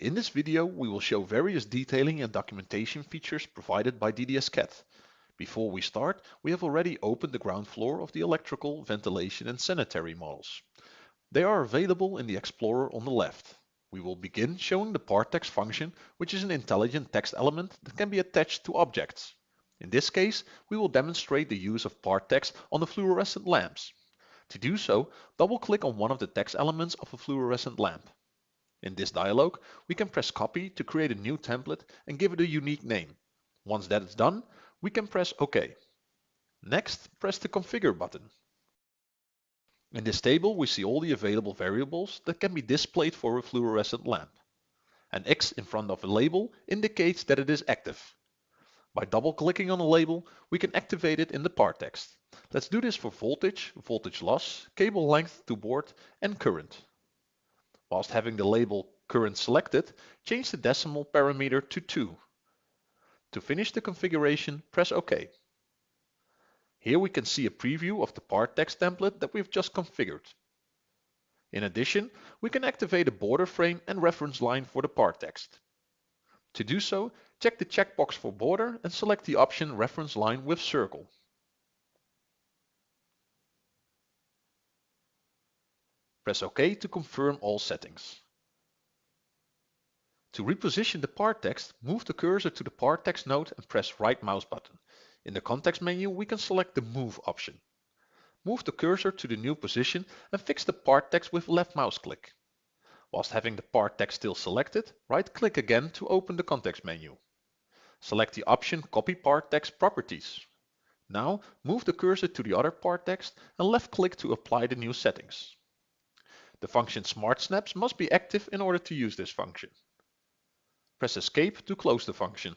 In this video, we will show various detailing and documentation features provided by DDS-CAD. Before we start, we have already opened the ground floor of the electrical, ventilation and sanitary models. They are available in the Explorer on the left. We will begin showing the part text function, which is an intelligent text element that can be attached to objects. In this case, we will demonstrate the use of part text on the fluorescent lamps. To do so, double-click on one of the text elements of a fluorescent lamp. In this dialog, we can press copy to create a new template and give it a unique name. Once that is done, we can press OK. Next, press the Configure button. In this table, we see all the available variables that can be displayed for a fluorescent lamp. An X in front of a label indicates that it is active. By double-clicking on a label, we can activate it in the part text. Let's do this for voltage, voltage loss, cable length to board and current. Whilst having the label current selected, change the decimal parameter to 2. To finish the configuration, press OK. Here we can see a preview of the part text template that we've just configured. In addition, we can activate a border frame and reference line for the part text. To do so, check the checkbox for border and select the option reference line with circle. Press OK to confirm all settings. To reposition the part text, move the cursor to the part text node and press right mouse button. In the context menu, we can select the Move option. Move the cursor to the new position and fix the part text with left mouse click. Whilst having the part text still selected, right click again to open the context menu. Select the option Copy Part Text Properties. Now move the cursor to the other part text and left click to apply the new settings. The function Smart Snaps must be active in order to use this function. Press Escape to close the function.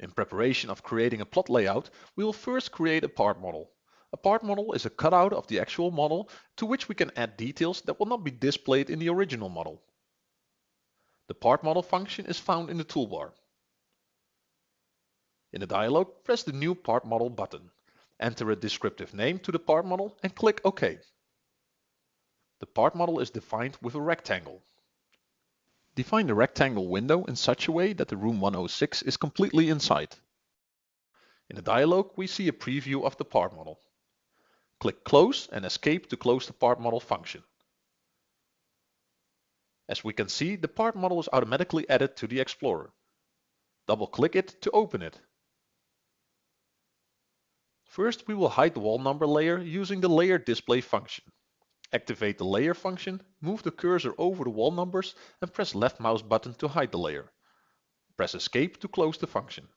In preparation of creating a plot layout, we will first create a part model. A part model is a cutout of the actual model to which we can add details that will not be displayed in the original model. The part model function is found in the toolbar. In the dialog, press the New Part Model button. Enter a descriptive name to the part model and click OK. The part model is defined with a rectangle. Define the rectangle window in such a way that the room 106 is completely inside. In the dialog, we see a preview of the part model. Click Close and Escape to close the part model function. As we can see, the part model is automatically added to the Explorer. Double-click it to open it. First, we will hide the wall number layer using the Layer Display function. Activate the layer function, move the cursor over the wall numbers and press left mouse button to hide the layer. Press escape to close the function.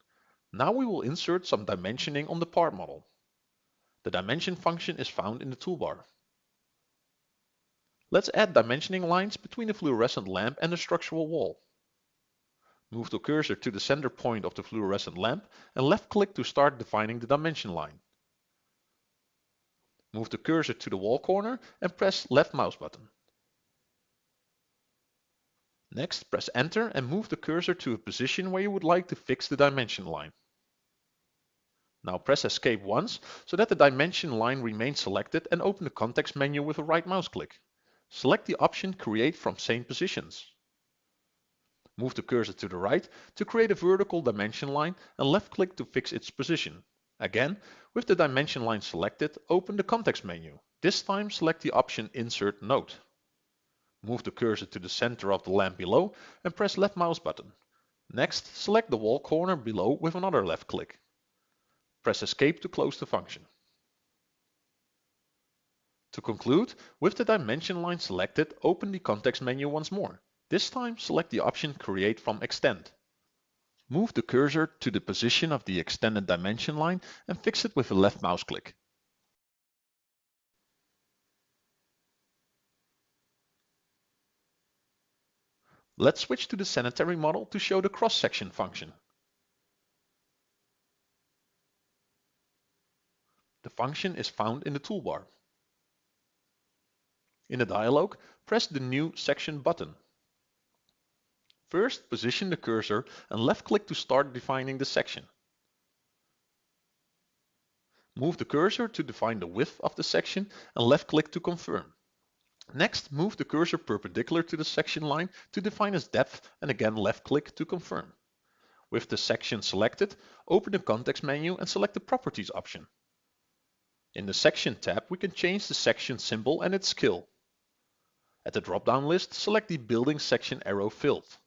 Now we will insert some dimensioning on the part model. The dimension function is found in the toolbar. Let's add dimensioning lines between the fluorescent lamp and the structural wall. Move the cursor to the center point of the fluorescent lamp and left click to start defining the dimension line. Move the cursor to the wall corner and press left mouse button. Next, press enter and move the cursor to a position where you would like to fix the dimension line. Now press escape once so that the dimension line remains selected and open the context menu with a right mouse click. Select the option create from same positions. Move the cursor to the right to create a vertical dimension line and left click to fix its position. Again, with the dimension line selected, open the context menu. This time select the option Insert Node. Move the cursor to the center of the lamp below and press left mouse button. Next, select the wall corner below with another left click. Press Escape to close the function. To conclude, with the dimension line selected, open the context menu once more. This time select the option Create from Extend. Move the cursor to the position of the extended dimension line and fix it with a left mouse click. Let's switch to the sanitary model to show the cross-section function. The function is found in the toolbar. In the dialog, press the New Section button. First, position the cursor and left-click to start defining the section. Move the cursor to define the width of the section and left-click to confirm. Next, move the cursor perpendicular to the section line to define its depth and again left click to confirm. With the section selected, open the context menu and select the Properties option. In the Section tab, we can change the section symbol and its scale. At the drop-down list, select the Building section arrow filled.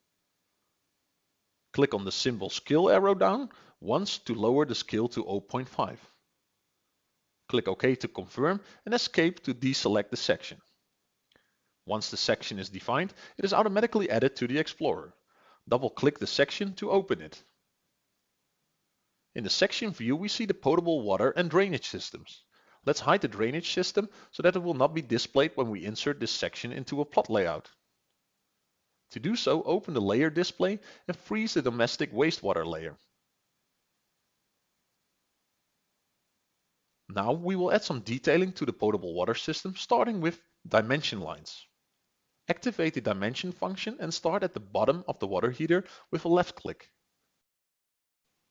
Click on the symbol scale arrow down once to lower the scale to 0.5. Click OK to confirm and escape to deselect the section. Once the section is defined, it is automatically added to the Explorer. Double-click the section to open it. In the section view, we see the potable water and drainage systems. Let's hide the drainage system so that it will not be displayed when we insert this section into a plot layout. To do so, open the layer display and freeze the domestic wastewater layer. Now we will add some detailing to the potable water system, starting with dimension lines. Activate the dimension function and start at the bottom of the water heater with a left click.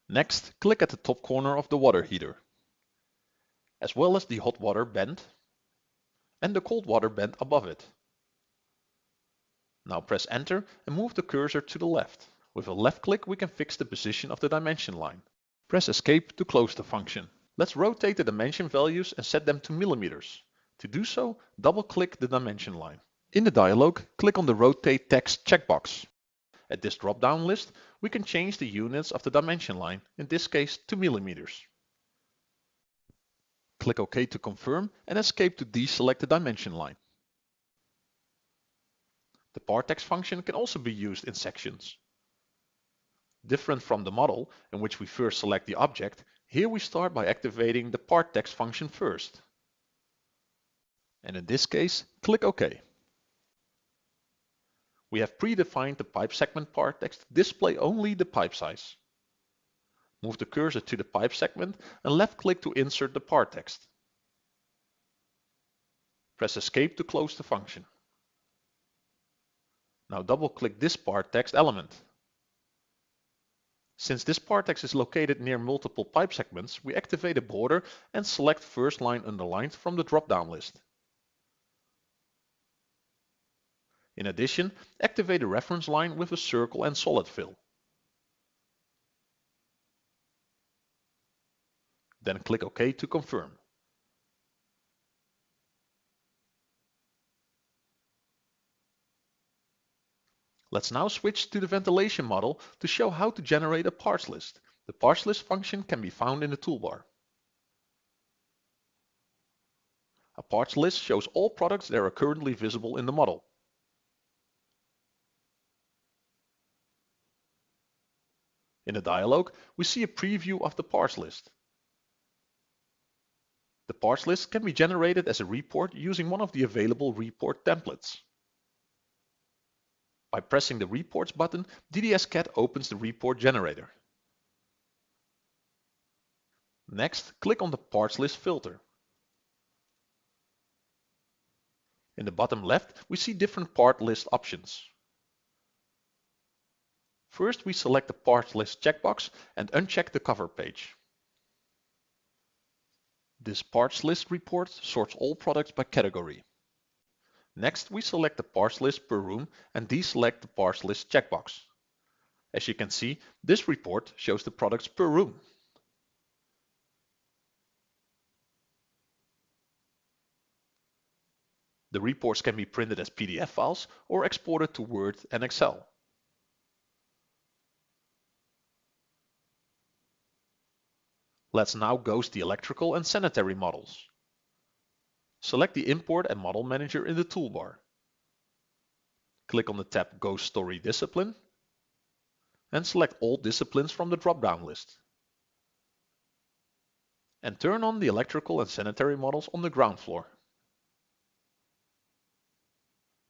Next, click at the top corner of the water heater, as well as the hot water bend and the cold water bend above it. Now press enter and move the cursor to the left. With a left click we can fix the position of the dimension line. Press escape to close the function. Let's rotate the dimension values and set them to millimeters. To do so, double click the dimension line. In the dialog, click on the Rotate Text checkbox. At this drop-down list, we can change the units of the dimension line, in this case to millimeters. Click OK to confirm and escape to deselect the dimension line. The partText function can also be used in sections. Different from the model, in which we first select the object, here we start by activating the partText function first. And in this case, click OK. We have predefined the pipe segment part text to display only the pipe size. Move the cursor to the pipe segment and left click to insert the part text. Press escape to close the function. Now double click this part text element. Since this part text is located near multiple pipe segments, we activate a border and select first line underlined from the drop-down list. In addition, activate a reference line with a circle and solid fill. Then click OK to confirm. Let's now switch to the ventilation model to show how to generate a parts list. The parts list function can be found in the toolbar. A parts list shows all products that are currently visible in the model. In the dialog, we see a preview of the parts list. The parts list can be generated as a report using one of the available report templates. By pressing the Reports button, DDS-CAD opens the report generator. Next, click on the parts list filter. In the bottom left, we see different part list options. First, we select the parts list checkbox and uncheck the cover page. This parts list report sorts all products by category. Next, we select the parts list per room and deselect the parts list checkbox. As you can see, this report shows the products per room. The reports can be printed as PDF files or exported to Word and Excel. Let's now ghost the electrical and sanitary models. Select the Import and Model Manager in the toolbar. Click on the tab Ghost Story Discipline and select all disciplines from the drop-down list. And turn on the electrical and sanitary models on the ground floor.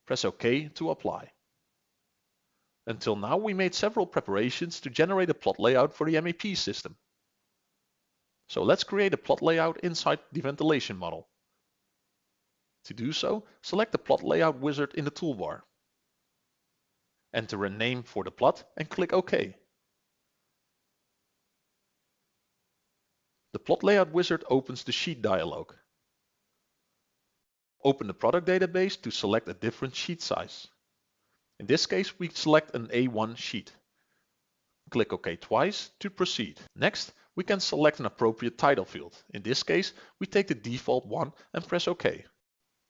Press OK to apply. Until now we made several preparations to generate a plot layout for the MEP system. So let's create a plot layout inside the ventilation model. To do so, select the plot layout wizard in the toolbar. Enter a name for the plot and click OK. The plot layout wizard opens the sheet dialog. Open the product database to select a different sheet size. In this case, we select an A1 sheet. Click OK twice to proceed. Next, we can select an appropriate title field. In this case, we take the default one and press OK.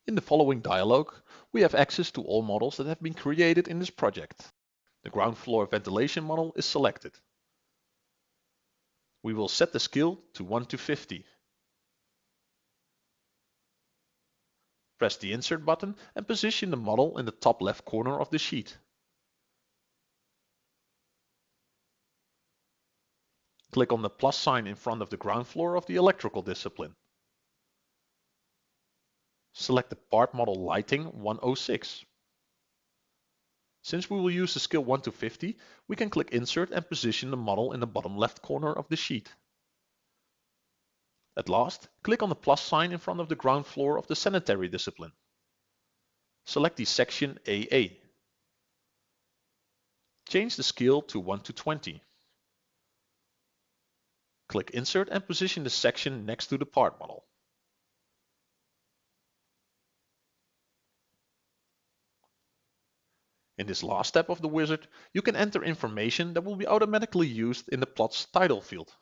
In the following dialog, we have access to all models that have been created in this project. The ground floor ventilation model is selected. We will set the scale to 1 to 50. Press the Insert button and position the model in the top left corner of the sheet. Click on the plus sign in front of the ground floor of the electrical discipline. Select the part model Lighting 106. Since we will use the scale 1 to 50, we can click Insert and position the model in the bottom left corner of the sheet. At last, click on the plus sign in front of the ground floor of the sanitary discipline. Select the section AA. Change the scale to 1 to 20. Click Insert and position the section next to the part model. In this last step of the wizard, you can enter information that will be automatically used in the plot's title field.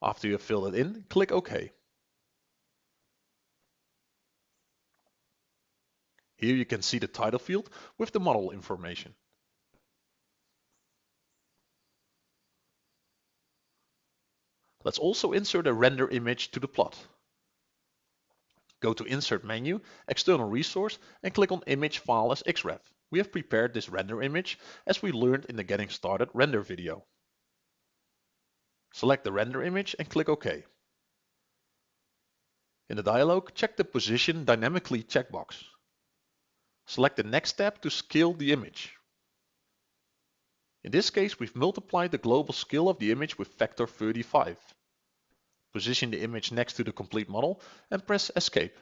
After you have filled it in, click OK. Here you can see the title field with the model information. Let's also insert a render image to the plot. Go to Insert menu, External Resource and click on Image File as XREF. We have prepared this render image as we learned in the Getting Started render video. Select the render image and click OK. In the dialog, check the Position Dynamically checkbox. Select the next step to scale the image. In this case, we've multiplied the global scale of the image with factor 35. Position the image next to the complete model and press Escape.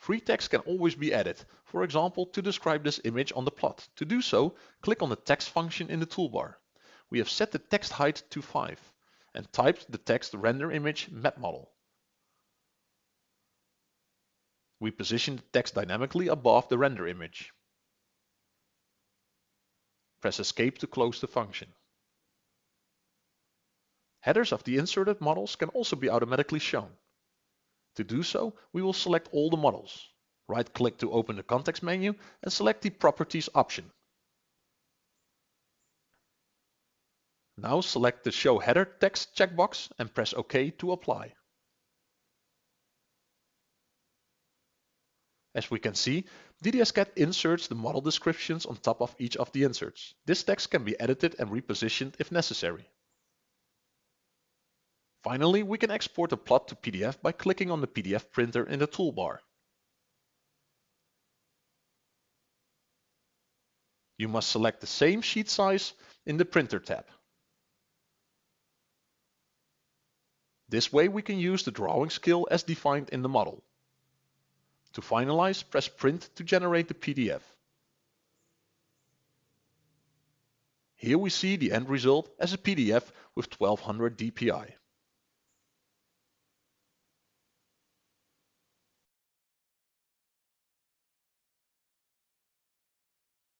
Free text can always be added, for example to describe this image on the plot. To do so, click on the text function in the toolbar we have set the text height to 5 and typed the text render image MEP model. We position the text dynamically above the render image. Press escape to close the function. Headers of the inserted models can also be automatically shown. To do so, we will select all the models. Right click to open the context menu and select the properties option. Now select the Show Header text checkbox and press OK to apply. As we can see, DDS-CAD inserts the model descriptions on top of each of the inserts. This text can be edited and repositioned if necessary. Finally, we can export the plot to PDF by clicking on the PDF printer in the toolbar. You must select the same sheet size in the Printer tab. This way we can use the drawing scale as defined in the model. To finalize, press print to generate the PDF. Here we see the end result as a PDF with 1200 dpi.